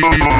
Bye.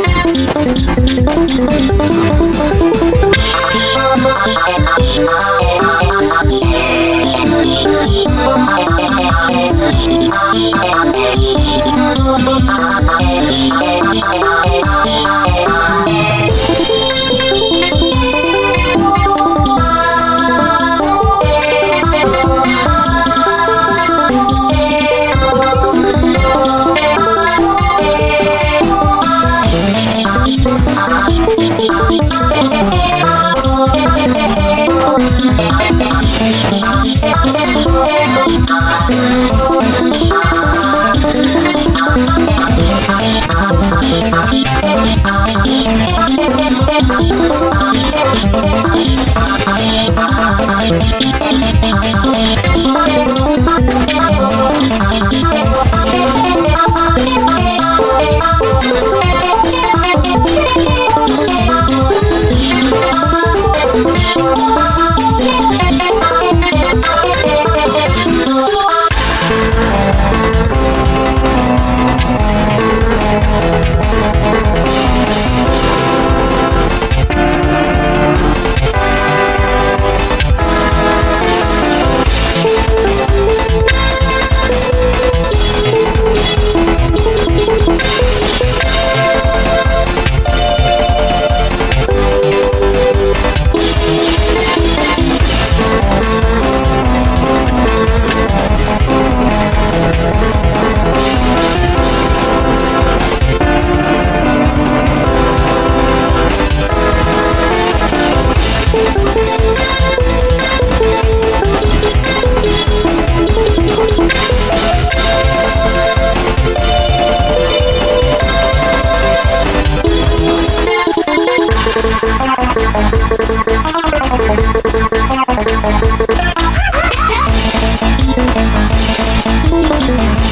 Yeah.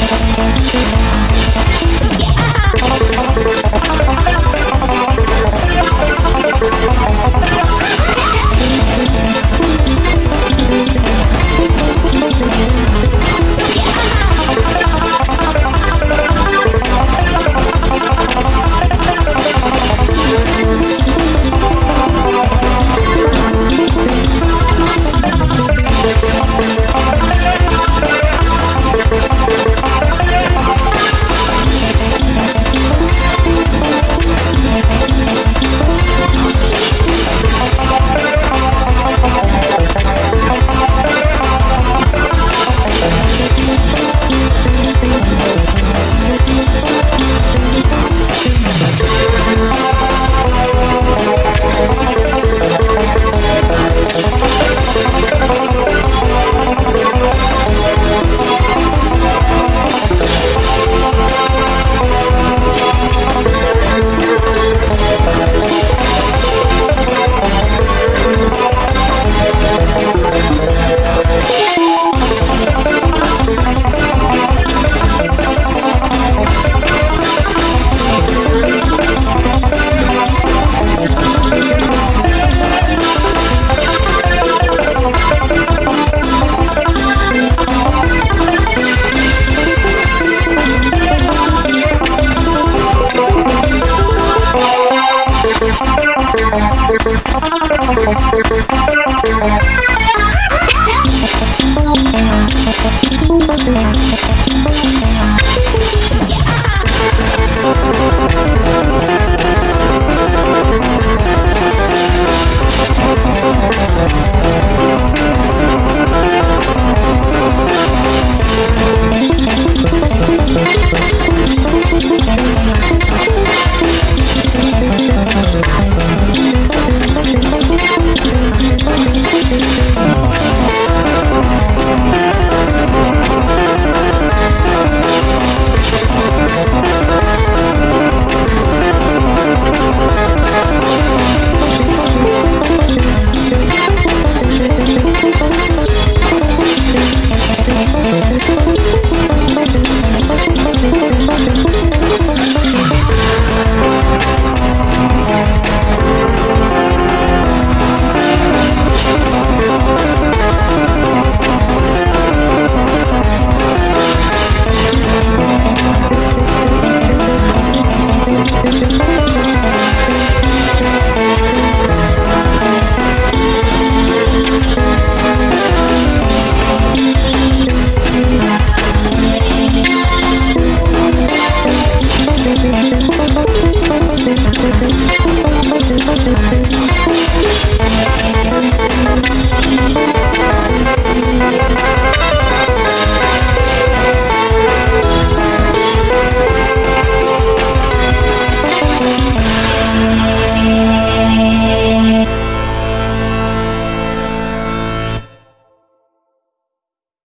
発明